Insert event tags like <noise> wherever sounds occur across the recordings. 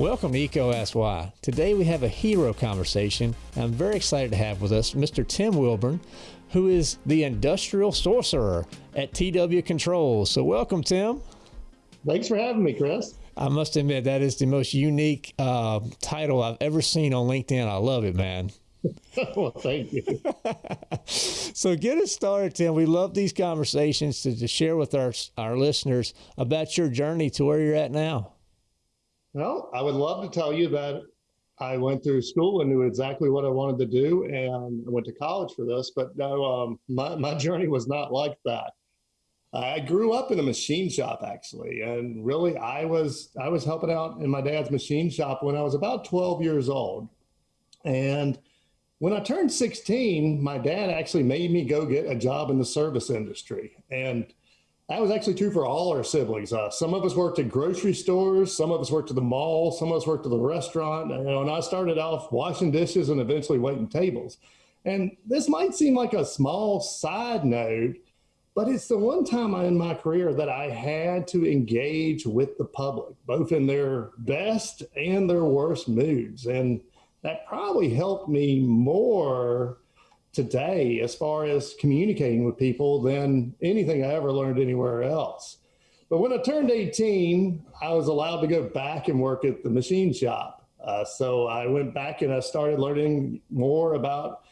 Welcome to EECO Ask Why. Today we have a hero conversation. I'm very excited to have with us Mr. Tim Wilborne, who is the industrial sorcerer at TW Controls. So, welcome, Tim. Thanks for having me, Chris. I must admit, that is the most unique uh, title I've ever seen on LinkedIn. I love it, man. <laughs> well, thank you. so get us started, Tim. We love these conversations to, to share with our, our listeners about your journey to where you're at now. Well, I would love to tell you that I went through school and knew exactly what I wanted to do, and I went to college for this. But no, um, my my journey was not like that. I grew up in a machine shop actually, and really, I was I was helping out in my dad's machine shop when I was about twelve years old, and when I turned 16, my dad actually made me go get a job in the service industry. And that was actually true for all our siblings. Uh, some of us worked at grocery stores, some of us worked at the mall, some of us worked at the restaurant. You know, and I started off washing dishes and eventually waiting tables. And this might seem like a small side note, but it's the one time in my career that I had to engage with the public, both in their best and their worst moods. And that probably helped me more today as far as communicating with people than anything I ever learned anywhere else. But when I turned 18, I was allowed to go back and work at the machine shop. Uh, so I went back and I started learning more about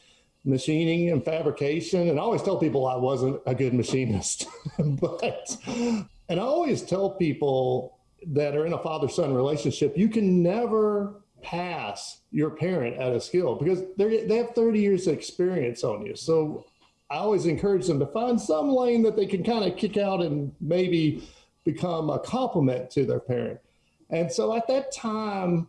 machining and fabrication. And I always tell people I wasn't a good machinist, <laughs> but, and I always tell people that are in a father son relationship, you can never pass your parent at a skill because they they have 30 years of experience on you. So I always encourage them to find some lane that they can kind of kick out and maybe become a complement to their parent. And so at that time,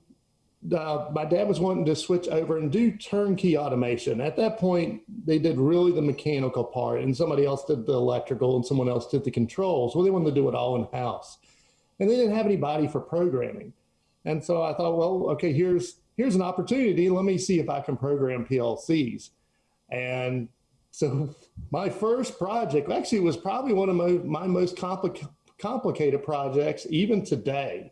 uh, my dad was wanting to switch over and do turnkey automation. At that point, they did really the mechanical part, and somebody else did the electrical, and someone else did the controls. Well, they wanted to do it all in house, and they didn't have anybody for programming. And so I thought, well, okay, here's here's an opportunity. Let me see if I can program PLCs. And so <laughs> my first project actually was probably one of my, my most compli complicated projects even today.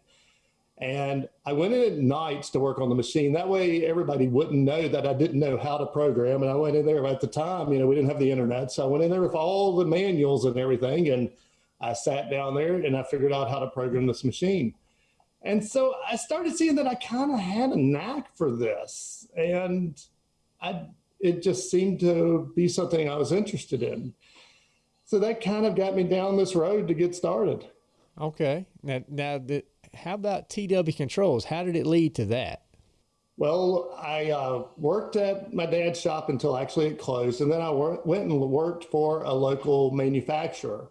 And I went in at nights to work on the machine. That way everybody wouldn't know that I didn't know how to program. And I went in there at the time, you know, we didn't have the internet. So I went in there with all the manuals and everything. And I sat down there and I figured out how to program this machine. And so I started seeing that I kind of had a knack for this. And I, it just seemed to be something I was interested in. So that kind of got me down this road to get started. Okay. Now, now the, how about TW Controls? How did it lead to that? Well, I uh, worked at my dad's shop until actually it closed. And then I went and worked for a local manufacturer.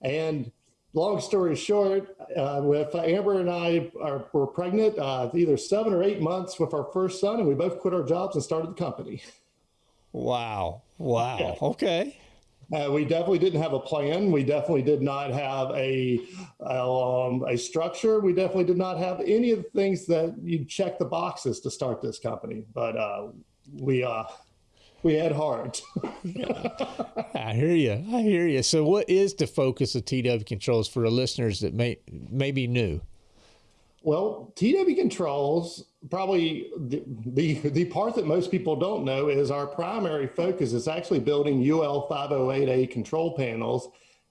And long story short, uh, with uh, Amber and I are, were pregnant, uh, either seven or eight months with our first son, and we both quit our jobs and started the company. Wow. Wow. Yeah. Okay. Uh, we definitely didn't have a plan. We definitely did not have a um, a structure. We definitely did not have any of the things that you check the boxes to start this company. But uh, we uh, we had heart. <laughs> <laughs> I hear you. I hear you. So, what is the focus of TW Controls for the listeners that may may be new? Well, TW Controls probably the, the, the part that most people don't know is our primary focus is actually building UL 508A control panels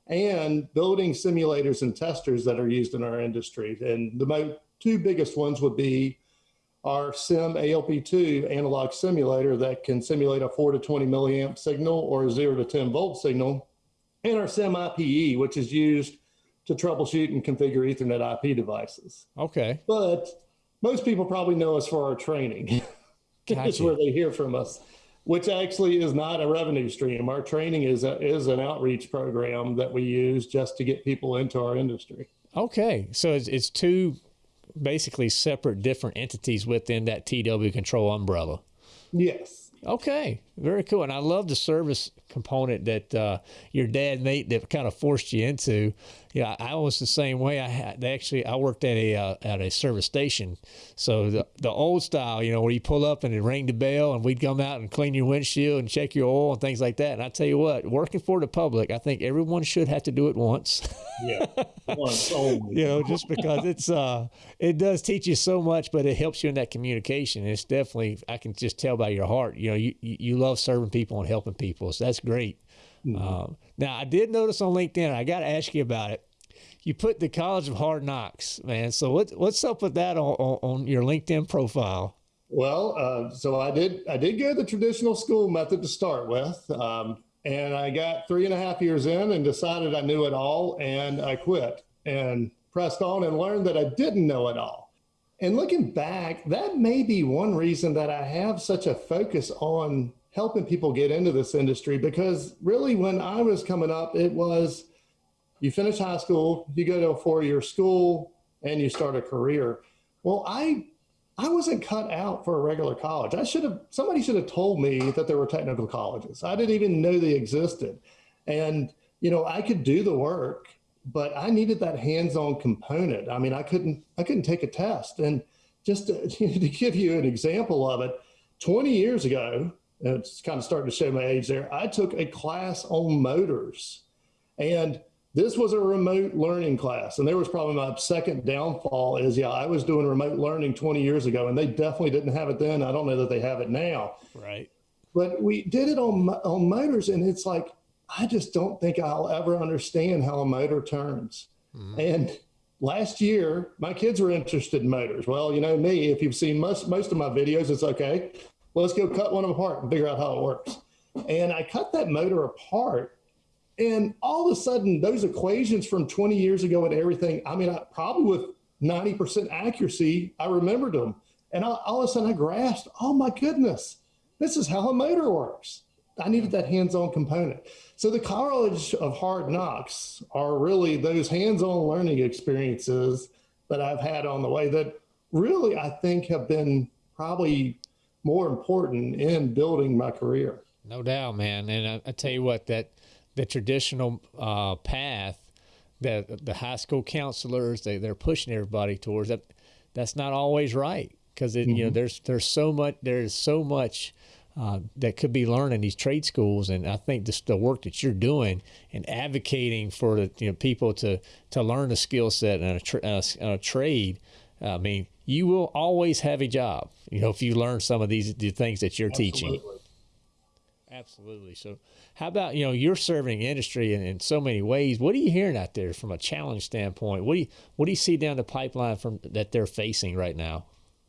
and building simulators and testers that are used in our industry. And the mo- two biggest ones would be our SIM ALP2 analog simulator that can simulate a 4 to 20 milliamp signal or a 0 to 10 volt signal, and our SIM IPE, which is used to troubleshoot and configure Ethernet IP devices. Okay. But most people probably know us for our training. <laughs> That's where they hear from us, which actually is not a revenue stream. Our training is a, is an outreach program that we use just to get people into our industry. Okay, so it's, it's two basically separate different entities within that TW control umbrella. Yes. Okay. Very cool. And I love the service component that uh, your dad Nate that kind of forced you into. Yeah, I was the same way. I had actually I worked at a uh, at a service station, so the the old style, you know, where you pull up and it rang the bell, and we'd come out and clean your windshield and check your oil and things like that. And I tell you what, working for the public, I think everyone should have to do it once. Yeah, once <laughs> only. you know, just because it's uh, it does teach you so much, but it helps you in that communication. It's definitely I can just tell by your heart. You know, you you love serving people and helping people, so that's great. Mm-hmm. Um, now, I did notice on LinkedIn, I got to ask you about it. You put the College of Hard Knocks, man. So what, what's up with that on, on, on your LinkedIn profile? Well, uh, so I did I did go the traditional school method to start with, um, and I got three and a half years in and decided I knew it all, and I quit and pressed on and learned that I didn't know it all. And looking back, that may be one reason that I have such a focus on helping people get into this industry because really when I was coming up, it was you finish high school, you go to a four-year school, and you start a career. Well, I I wasn't cut out for a regular college. I should have somebody should have told me that there were technical colleges. I didn't even know they existed. And you know, I could do the work, but I needed that hands-on component. I mean, I couldn't I couldn't take a test. And just to, <laughs> to give you an example of it, 20 years ago, it's kind of starting to show my age there. I took a class on motors and this was a remote learning class. And there was probably my second downfall is, yeah, I was doing remote learning 20 years ago and they definitely didn't have it then. I don't know that they have it now. Right. But we did it on, on motors and it's like, I just don't think I'll ever understand how a motor turns. Mm-hmm. And last year, my kids were interested in motors. Well, you know me, if you've seen most, most of my videos, it's okay let's go cut one of them apart and figure out how it works. And I cut that motor apart. And all of a sudden, those equations from 20 years ago and everything, I mean, I, probably with 90% accuracy, I remembered them. And I, all of a sudden, I grasped, oh my goodness, this is how a motor works. I needed that hands on component. So, the College of Hard Knocks are really those hands on learning experiences that I've had on the way that really I think have been probably more important in building my career. No doubt, man. And I, I tell you what, that the traditional uh, path that the high school counselors they they're pushing everybody towards that that's not always right because mm-hmm. you know mm-hmm. there's there's so much there's so much uh, that could be learned in these trade schools, and I think just the work that you're doing and advocating for the you know people to to learn a skill set and a, tra- a, a trade. I mean, you will always have a job. You know, if you learn some of these the things that you're Absolutely. teaching. Absolutely. So, how about you know you're serving industry in, in so many ways? What are you hearing out there from a challenge standpoint? What do you what do you see down the pipeline from that they're facing right now?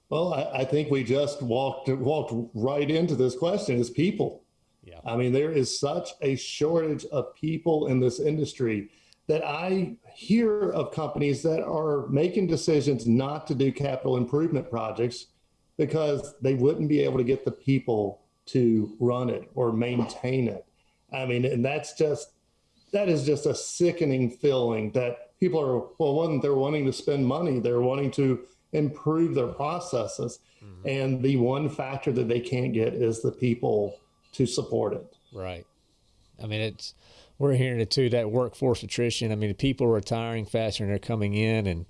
Well, I, I think we just walked walked right into this question: is people. Yeah. I mean, there is such a shortage of people in this industry that I hear of companies that are making decisions not to do capital improvement projects because they wouldn't be able to get the people to run it or maintain it. I mean, and that's just that is just a sickening feeling that people are well, one, they're wanting to spend money, they're wanting to improve their processes. Mm-hmm. And the one factor that they can't get is the people to support it. Right. I mean, it's we're hearing it too that workforce attrition. I mean, people are retiring faster than they're coming in, and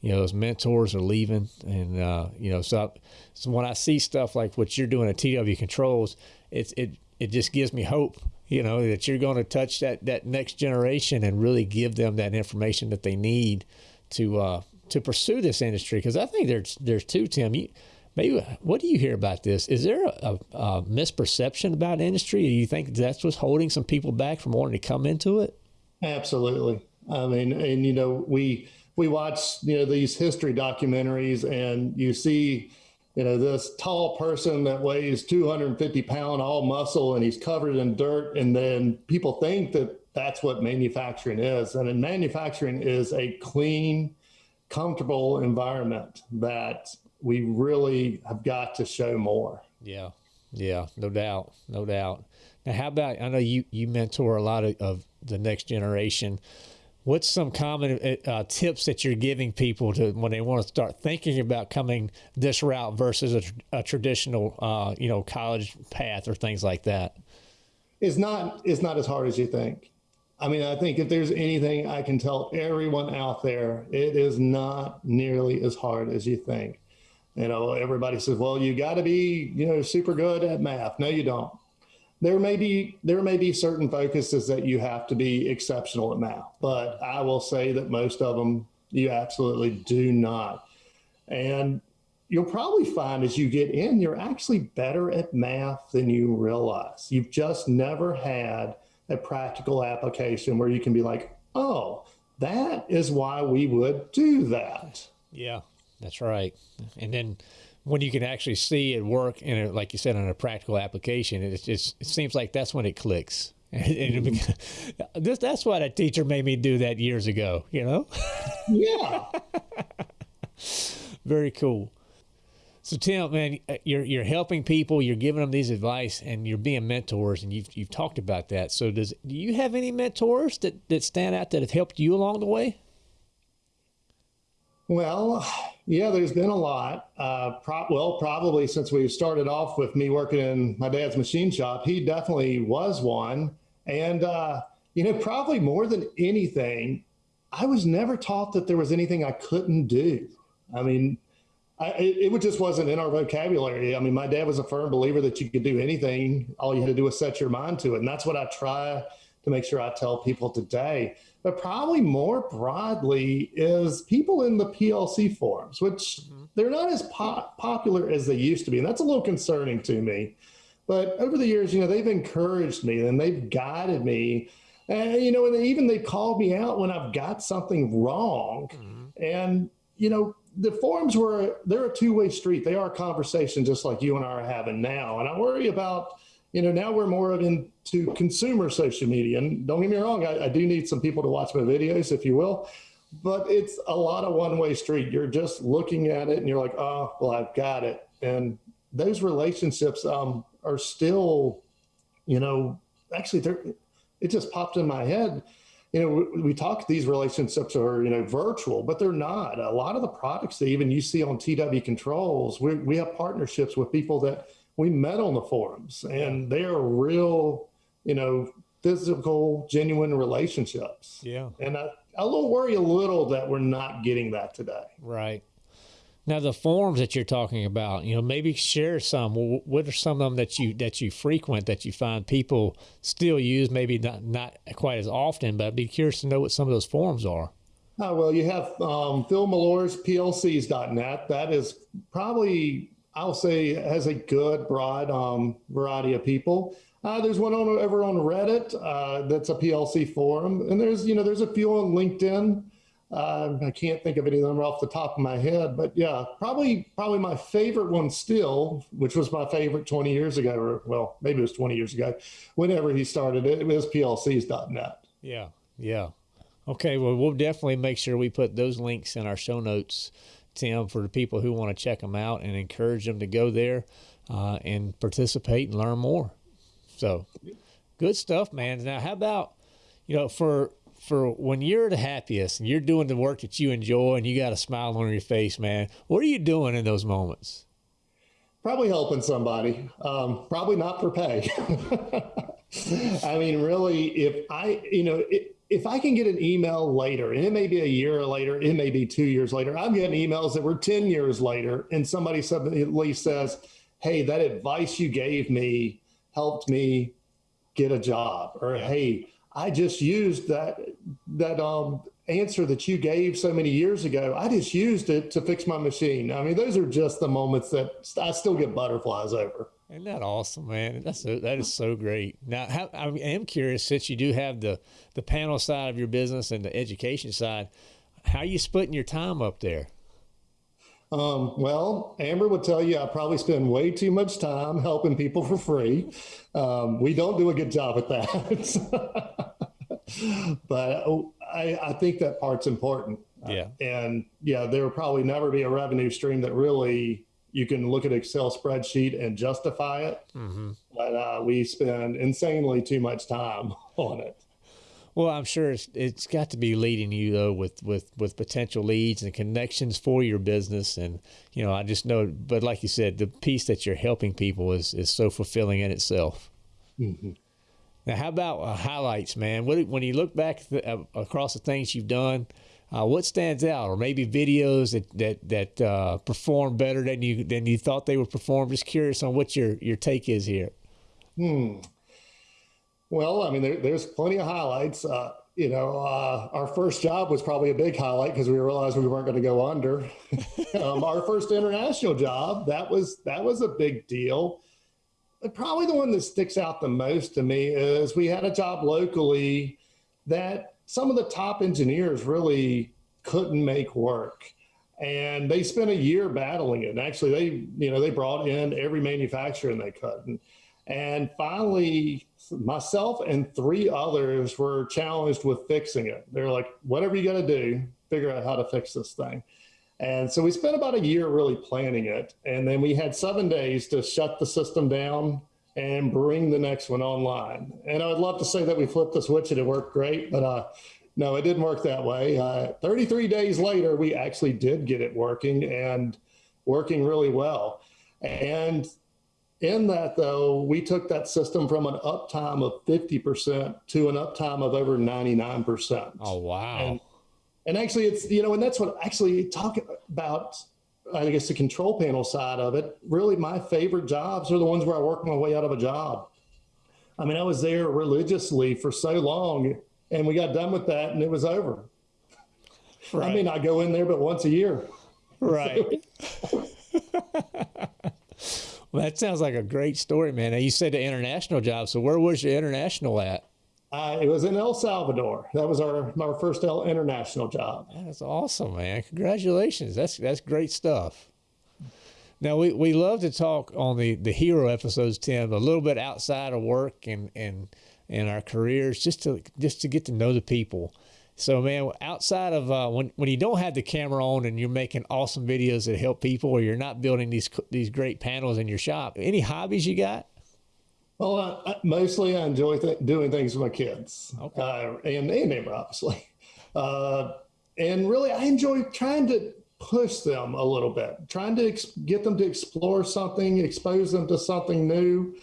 you know those mentors are leaving, and uh, you know so so when I see stuff like what you're doing at TW Controls, it's it it just gives me hope. You know that you're going to touch that that next generation and really give them that information that they need to uh, to pursue this industry. Because I think there's there's two Tim. You, maybe what do you hear about this? Is there a, a misperception about industry? Do you think that's what's holding some people back from wanting to come into it? Absolutely. I mean, and you know, we we watch you know these history documentaries, and you see you know this tall person that weighs 250 pound all muscle and he's covered in dirt and then people think that that's what manufacturing is and in manufacturing is a clean comfortable environment that we really have got to show more. Yeah, yeah, no doubt, no doubt. Now, how about I know you you mentor a lot of, of the next generation. what's some common uh, uh, tips that you're giving people to when they want to start thinking about coming this route versus a, a traditional, uh, you know, college path or things like that? It's not. It's not as hard as you think. I mean, I think if there's anything I can tell everyone out there, it is not nearly as hard as you think. You know, everybody says, "Well, you got to be, you know, super good at math." No, you don't there may be there may be certain focuses that you have to be exceptional at math, but I will say that most of them you absolutely do not. And you'll probably find as you get in, you're actually better at math than you realize. You've just never had a practical application where you can be like, oh, that is why we would do that. Yeah, that's right. And then when you can actually see it work in a, like you said, on a practical application, it just it seems like that's when it clicks. <laughs> Mm-hmm. this, that's what a teacher made me do that years ago, you know? Yeah. <laughs> Very cool. So Tim, man, you're you're helping people, you're giving them these advice, and you're being mentors, and you've you've talked about that. So does do you have any mentors that that stand out that have helped you along the way? Well, yeah, there's been a lot. Uh, pro- well, probably since we started off with me working in my dad's machine shop, he definitely was one. And, uh, you know, probably more than anything, I was never taught that there was anything I couldn't do. I mean, I, it, it just wasn't in our vocabulary. I mean, my dad was a firm believer that you could do anything. All you had to do was set your mind to it. And that's what I try to make sure I tell people today. But probably more broadly is people in the PLC forums, which mm-hmm. they're not as po- popular as they used to be. And that's a little concerning to me. But over the years, you know, they've encouraged me and they've guided me. And, you know, and they, even they called me out when I've got something wrong. Mm-hmm. And, you know, the forums were, they're a two way street. They are a conversation just like you and I are having now. And I worry about, you know, now we're more of into consumer social media. And don't get me wrong, I, I do need some people to watch my videos, if you will. But it's a lot of one way street. You're just looking at it and you're like, oh, well, I've got it. And those relationships um, are still, you know, actually, it just popped in my head. You know, we, we talk these relationships are, you know, virtual, but they're not. A lot of the products that even you see on TW Controls, we, we have partnerships with people that we met on the forums and they are real, you know, physical, genuine relationships. Yeah. And I, I will worry a little that we're not getting that today. Right. Now the forums that you're talking about, you know, maybe share some. What are some of them that you that you frequent that you find people still use? Maybe not not quite as often, but I'd be curious to know what some of those forums are. Oh, well, you have um, Phil Melore's PLCs.net. That is probably I'll say has a good broad um, variety of people. Uh, there's one on, over on Reddit uh, that's a PLC forum, and there's you know there's a few on LinkedIn. Uh, I can't think of any of them off the top of my head, but yeah, probably probably my favorite one still, which was my favorite 20 years ago, or well, maybe it was 20 years ago, whenever he started it, it was PLCs.net. Yeah, yeah. Okay, well, we'll definitely make sure we put those links in our show notes Tim, for the people who want to check them out and encourage them to go there uh, and participate and learn more. So, good stuff, man. Now, how about you know for for when you're the happiest and you're doing the work that you enjoy and you got a smile on your face, man? What are you doing in those moments? Probably helping somebody. Um, probably not for pay. <laughs> I mean, really, if I, you know, it, if I can get an email later, and it may be a year later, it may be two years later, I'm getting emails that were 10 years later, and somebody suddenly at least says, Hey, that advice you gave me helped me get a job. Or. Hey, I just used that, that um, answer that you gave so many years ago. I just used it to fix my machine. I mean, those are just the moments that I still get butterflies over. Isn't that awesome, man? That's so, that is so great. Now, how, I am curious since you do have the the panel side of your business and the education side, how are you splitting your time up there? Um, well, Amber would tell you I probably spend way too much time helping people for free. Um, we don't do a good job at that. <laughs> but I, I, think that part's important. Yeah. Uh, and yeah, there will probably never be a revenue stream that really you can look at Excel spreadsheet and justify it. Mm-hmm. But uh, we spend insanely too much time <laughs> on it. Well, I'm sure it's it's got to be leading you though with with with potential leads and connections for your business, and you know I just know. But like you said, the piece that you're helping people is is so fulfilling in itself. Mm-hmm. Now, how about uh, highlights, man? What, when you look back the, uh, across the things you've done, uh, what stands out, or maybe videos that that that uh, perform better than you than you thought they would perform? Just curious on what your your take is here. Hmm. Well, I mean, there, there's plenty of highlights. Uh, you know, uh, our first job was probably a big highlight because we realized we weren't going to go under. <laughs> um, our first international job that was that was a big deal. But probably the one that sticks out the most to me is we had a job locally that some of the top engineers really couldn't make work and they spent a year battling it. And actually, they you know they brought in every manufacturer and they couldn't. And finally, myself and three others were challenged with fixing it. They're like, whatever you got to do, figure out how to fix this thing. And so we spent about a year really planning it. And then we had seven days to shut the system down and bring the next one online. And I would love to say that we flipped the switch and it worked great, but uh, no, it didn't work that way. Uh, 33 days later, we actually did get it working and working really well. And in that, though, we took that system from an uptime of 50% to an uptime of over 99%. Oh, wow. And, and actually, it's, you know, and that's what actually talk about, I guess, the control panel side of it. Really, my favorite jobs are the ones where I work my way out of a job. I mean, I was there religiously for so long, and we got done with that, and it was over. Right. I mean, I go in there, but once a year. Right. <laughs> Well, that sounds like a great story, man. Now, you said the international job. So where was your international at? Uh, it was in El Salvador. That was our our first international job. That's awesome, man! Congratulations. That's that's great stuff. Now we, we love to talk on the, the hero episodes, Tim, a little bit outside of work and and and our careers, just to just to get to know the people. So, man, outside of uh, when when you don't have the camera on and you're making awesome videos that help people, or you're not building these these great panels in your shop, any hobbies you got? Well, uh, mostly I enjoy th- doing things with my kids, okay. uh, and and Amber, obviously, <laughs> uh, and really I enjoy trying to push them a little bit, trying to ex- get them to explore something, expose them to something new.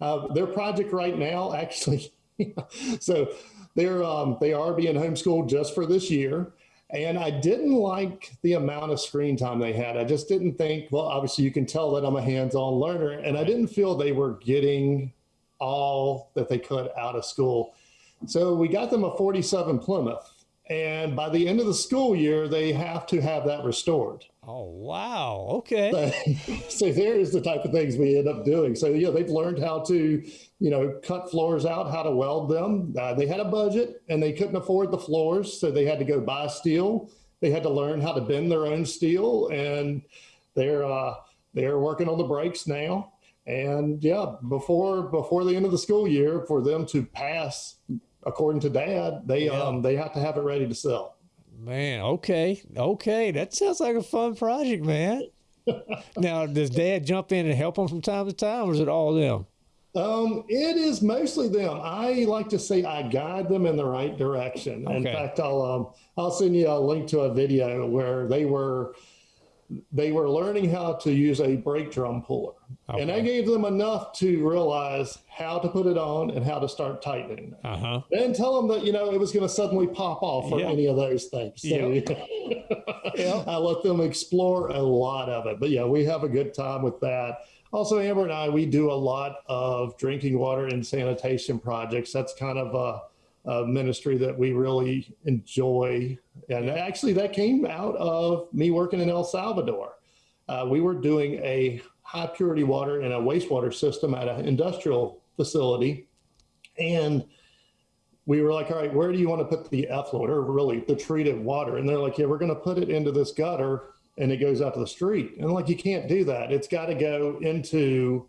Uh, their project right now, <laughs> actually, <laughs> so they're um, they are being homeschooled just for this year. And I didn't like the amount of screen time they had. I just didn't think, well, obviously you can tell that I'm a hands-on learner. And I didn't feel they were getting all that they could out of school. So we got them a 47 Plymouth. And by the end of the school year, they have to have that restored. Oh, wow. Okay. So, <laughs> so there is the type of things we end up doing. So, yeah, they've learned how to, you know, cut floors out, how to weld them. Uh, they had a budget and they couldn't afford the floors. So they had to go buy steel. They had to learn how to bend their own steel. And they're, uh, they're working on the brakes now. And yeah, before before the end of the school year, for them to pass, according to Dad, they yeah. um they have to have it ready to sell. Man, okay, okay, that sounds like a fun project, man. <laughs> now, does Dad jump in and help them from time to time, or is it all them? Um, it is mostly them. I like to say I guide them in the right direction. Okay. In fact, I'll um, I'll send you a link to a video where they were they were learning how to use a brake drum puller. Okay. And I gave them enough to realize how to put it on and how to start tightening it. Uh-huh. Then tell them that, you know, it was going to suddenly pop off or any of those things. So yep. yep. <laughs> I let them explore a lot of it. But yeah, we have a good time with that. Also, Amber and I, we do a lot of drinking water and sanitation projects. That's kind of a uh, ministry that we really enjoy. And actually, that came out of me working in El Salvador. Uh, we were doing a high purity water and a wastewater system at an industrial facility. And we were like, all right, where do you want to put the effluent or really the treated water? And they're like, yeah, we're going to put it into this gutter and it goes out to the street. And like, you can't do that. It's got to go into,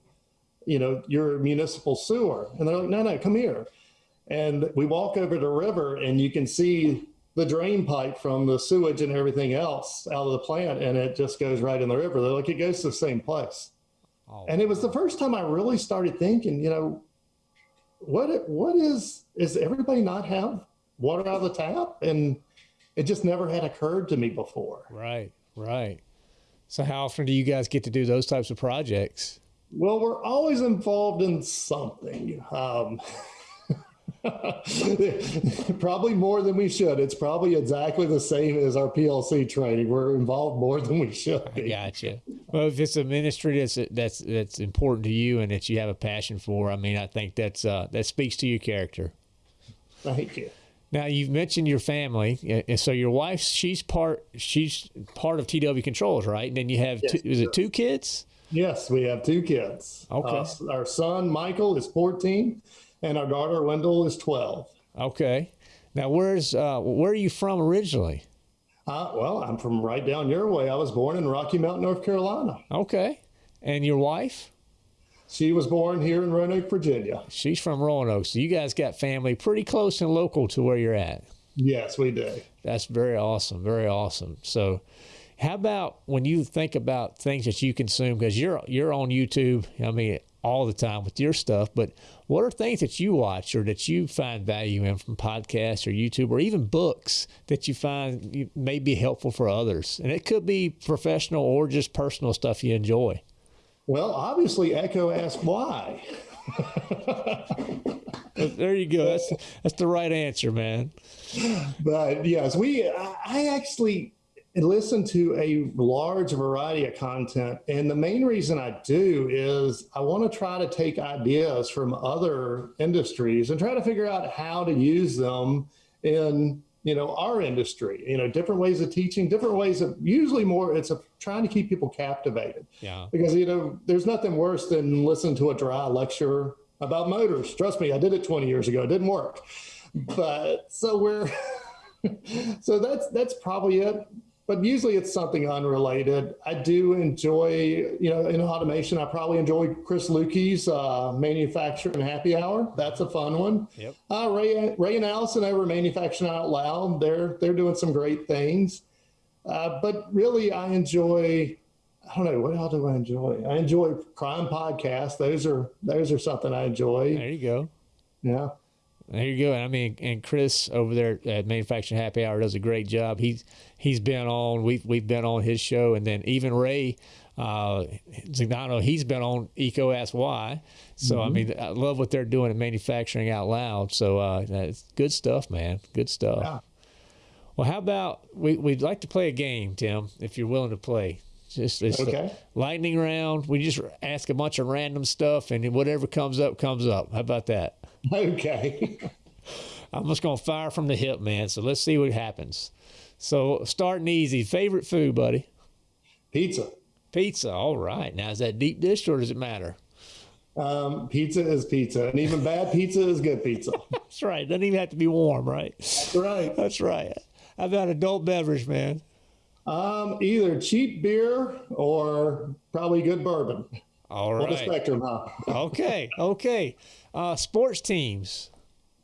you know, your municipal sewer. And they're like, no, no, come here. And we walk over the river and you can see the drain pipe from the sewage and everything else out of the plant and it just goes right in the river. They're like, it goes to the same place. Oh, and it was the first time I really started thinking, you know, what what is is everybody not have water out of the tap, and it just never had occurred to me before. Right, right. So, how often do you guys get to do those types of projects? Well, we're always involved in something. Um, <laughs> <laughs> probably more than we should. It's probably exactly the same as our PLC training. We're involved more than we should be. Gotcha. Well, if it's a ministry that's that's that's important to you and that you have a passion for, I mean, I think that's uh, that speaks to your character. Thank you. Now you've mentioned your family, and so your wife, she's part she's part of TW Controls, right? And then you have Yes, two, is it two kids? Yes, we have two kids. Okay. Uh, our son Michael is 14, and our daughter Wendell is 12. Okay. Now where's uh, where are you from originally? Uh, well, I'm from right down your way. I was born in Rocky Mount, North Carolina. Okay. And your wife? She was born here in Roanoke, Virginia. She's from Roanoke. So you guys got family pretty close and local to where you're at. Yes, we do. That's very awesome. Very awesome. So, how about when you think about things that you consume? Because you're you're on YouTube. I mean, all the time with your stuff. But what are things that you watch or that you find value in from podcasts or YouTube or even books that you find may be helpful for others? And it could be professional or just personal stuff you enjoy. Well, obviously, EECO Ask Why. There you go. That's that's the right answer, man. But yes, we. I I actually listen to a large variety of content, and the main reason I do is I want to try to take ideas from other industries and try to figure out how to use them in you know our industry. You know, different ways of teaching, different ways of usually more. It's a, trying to keep people captivated Yeah. because you know there's nothing worse than listen to a dry lecture about motors. Trust me, I did it 20 years ago. It didn't work. But so we're <laughs> so that's that's probably it. But usually it's something unrelated. I do enjoy, you know, in automation, I probably enjoy Chris Luecke's uh, Manufacturing Happy Hour. That's a fun one. Yep. Uh, Ray, Ray and Allison over Manufacturing Out Loud, they're they're doing some great things. Uh, but really, I enjoy. I don't know what else do I enjoy. I enjoy crime podcasts. Those are those are something I enjoy. There you go. Yeah. There you go. And I mean, and Chris over there at Manufacturing Happy Hour does a great job. He's he's been on. We've we've been on his show, and then even Ray uh, Zignano, he's been on EECO Ask Why. So I mean, I love what they're doing at Manufacturing Out Loud. So uh, it's good stuff, man. Good stuff. Yeah. Well, how about we we'd like to play a game, Tim, if you're willing to play. Just it's Okay. lightning round. We just ask a bunch of random stuff, and whatever comes up comes up. How about that? <laughs> Okay. <laughs> I'm just gonna fire from the hip, man. So let's see what happens. So starting easy. Favorite food, buddy? Pizza. Pizza. All right. Now is that deep dish or does it matter? Um, pizza is pizza, and even bad pizza is good pizza. <laughs> That's right. Doesn't even have to be warm, right? That's right. That's right. How about adult beverage, man? Um, either cheap beer or probably good bourbon. All right. On the spectrum, huh? <laughs> Okay. Okay. Uh, sports teams.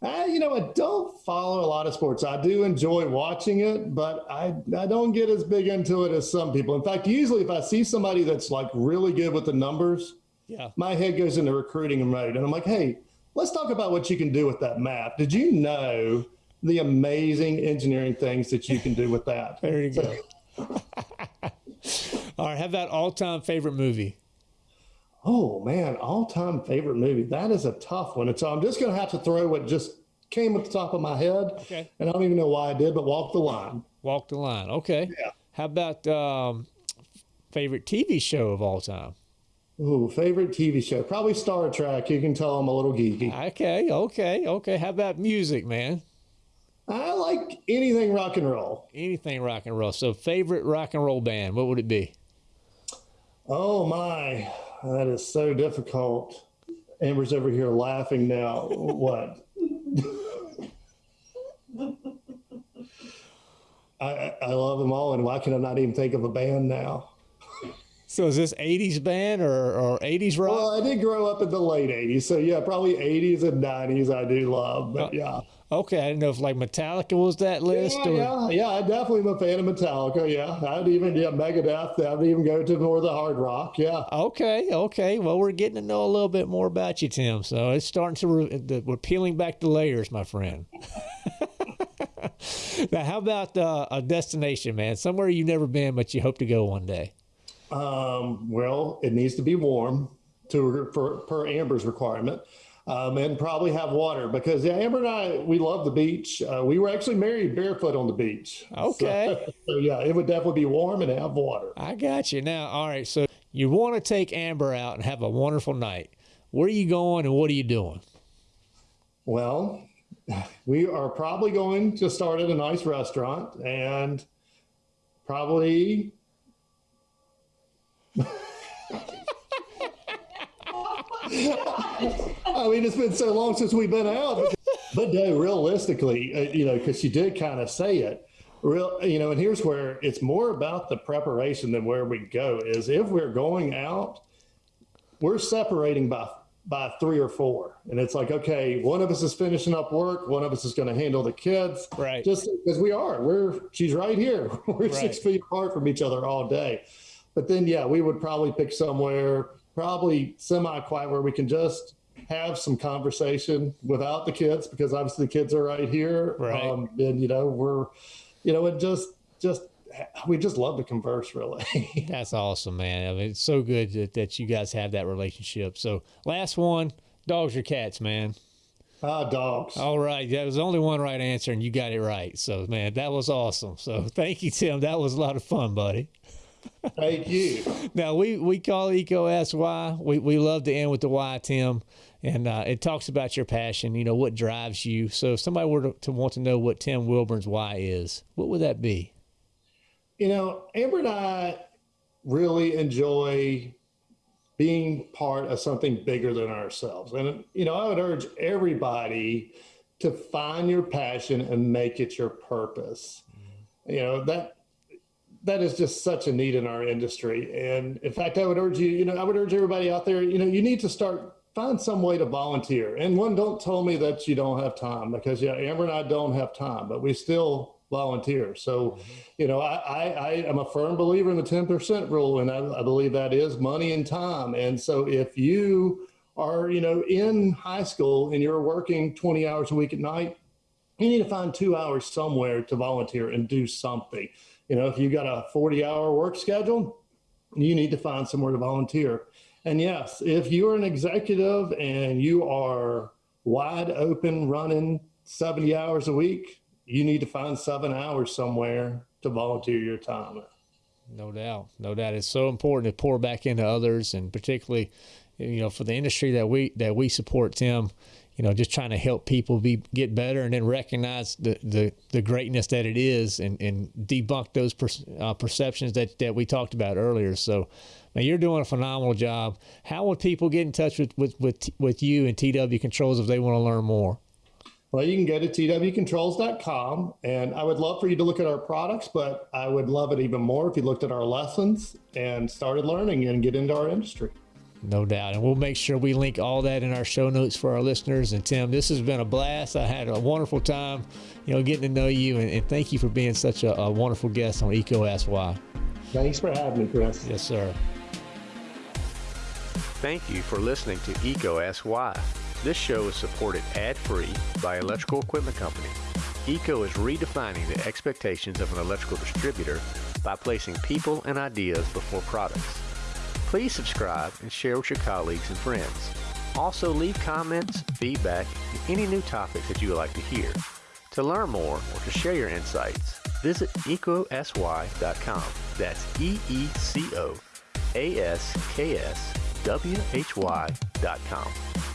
Uh, you know, I don't follow a lot of sports. I do enjoy watching it, but I, I don't get as big into it as some people. In fact, usually if I see somebody that's like really good with the numbers, Yeah. my head goes into recruiting mode. And I'm like, hey, let's talk about what you can do with that map. Did you know the amazing engineering things that you can do with that? <laughs> There you go. <laughs> All right. have that all-time favorite movie? Oh man, all-time favorite movie. That is a tough one. And so I'm just gonna have to throw what just came at the top of my head. Okay. And I don't even know why I did, but walk the line. Walk the line. Okay. Yeah. How about um, favorite TV show of all time? Ooh, favorite TV show. Probably Star Trek. You can tell I'm a little geeky. Okay. Okay. Okay. How about music, man? I like anything rock and roll. Anything rock and roll. So favorite rock and roll band, what would it be? Oh my, that is so difficult. Amber's over here laughing now. What? I, I love them all, and why can I not even think of a band now? So is this 80s band or, or 80s rock? Well, I did grow up in the late 80s, so yeah, probably 80s and 90s I do love, but uh, yeah. Okay, I didn't know if like Metallica was that list Yeah, or yeah, yeah, I definitely am a fan of Metallica. Yeah, I'd even yeah Megadeth. I'd even go to more of the hard rock. Yeah, Okay, okay. Well, we're getting to know a little bit more about you, Tim. So it's starting to re- the, we're peeling back the layers, my friend. <laughs> now, how about uh, a destination, man? Somewhere you've never been, but you hope to go one day. Um, well, it needs to be warm to for per Amber's requirement. Um, and probably have water because yeah, Amber and I we love the beach. Uh, we were actually married barefoot on the beach. Okay. So, <laughs> so, yeah, it would definitely be warm and have water. I got you now. All right, so you want to take Amber out and have a wonderful night. Where are you going and what are you doing? Well, <laughs> we are probably going to start at a nice restaurant and probably <laughs> I mean, it's been so long since we've been out. But no, realistically, uh, you know, because you did kind of say it, real, you know, and here's where it's more about the preparation than where we go. Is if we're going out, we're separating by by three or four, and it's like, okay, one of us is finishing up work, one of us is going to handle the kids, right? Just because we are, we're she's right here. <laughs> We're right. six feet apart from each other all day. But then, yeah, we would probably pick somewhere probably semi-quiet where we can just have some conversation without the kids because obviously the kids are right here. Right. Um, and you know, we're, you know, it just, just, we just love to converse really. <laughs> That's awesome, man. I mean, it's so good that, that you guys have that relationship. So last one, dogs or cats, man? Ah, uh, dogs. All right. That was only one right answer, and you got it right. So, man, that was awesome. So, <laughs> thank you, Tim. That was a lot of fun, buddy. Thank you. now we we call EECO Ask Why. We we love to end with the why, Tim, and uh, it talks about your passion. You know what drives you. So if somebody were to, to want to know what Tim Wilborne's why is, what would that be? You know, Amber and I really enjoy being part of something bigger than ourselves, and you know, I would urge everybody to find your passion and make it your purpose. Mm-hmm. You know that that is just such a need in our industry. And in fact, I would urge you, you know, I would urge everybody out there, you know, you need to start find some way to volunteer. And one, don't tell me that you don't have time because yeah, Amber and I don't have time, but we still volunteer. So, mm-hmm. you know, I, I, I, am a firm believer in the 10% rule, and I, I believe that is money and time. And so if you are, you know, in high school and you're working 20 hours a week at night, you need to find two hours somewhere to volunteer and do something. You know, if you've got a 40 hour work schedule, you need to find somewhere to volunteer. And yes, if you're an executive and you are wide open running 70 hours a week, you need to find seven hours somewhere to volunteer your time. No doubt. No doubt. It's so important to pour back into others and particularly, you know, for the industry that we that we support, Tim, you know, just trying to help people be get better and then recognize the the, the greatness that it is and, and debunk those per, uh, perceptions that, that we talked about earlier. So, now you're doing a phenomenal job. How would people get in touch with with with, with you and TW Controls if they want to learn more? Well, you can go to twcontrols.com, and I would love for you to look at our products, but I would love it even more if you looked at our lessons and started learning and get into our industry. No doubt. And we'll make sure we link all that in our show notes for our listeners. And Tim, this has been a blast. I had a wonderful time, you know, getting to know you. And, and thank you for being such a, a wonderful guest on EECO Ask Why. Thanks for having me, Chris. Yes, sir. Thank you for listening to EECO Ask Why. This show is supported ad-free by Electrical Equipment Company. EECO is redefining the expectations of an electrical distributor by placing people and ideas before products. Please subscribe and share with your colleagues and friends. Also, leave comments, feedback, and any new topics that you would like to hear. To learn more or to share your insights, visit eecosy.com. That's E E C O A S K S W H Y.com.